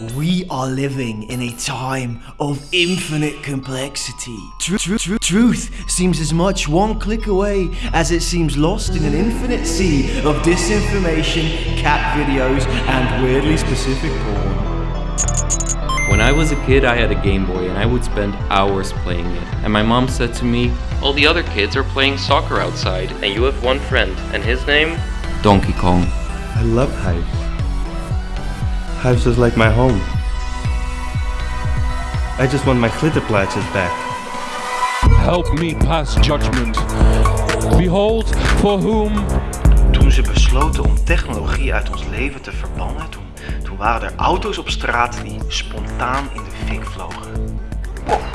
We are living in a time of infinite complexity. Tru- tru- tru- truth seems as much one click away as it seems lost in an infinite sea of disinformation, cat videos, and weirdly specific porn. When I was a kid, I had a Game Boy and I would spend hours playing it. And my mom said to me, All the other kids are playing soccer outside, and you have one friend, and his name? Donkey Kong. I love Hive. Hive's just like my home. I just want my glitterplaatjes back. Help me pass judgment. Behold, for whom Toen ze besloten om technologie uit ons leven te verbannen, toen, toen waren er auto's op straat die spontaan in de fik vlogen. Is.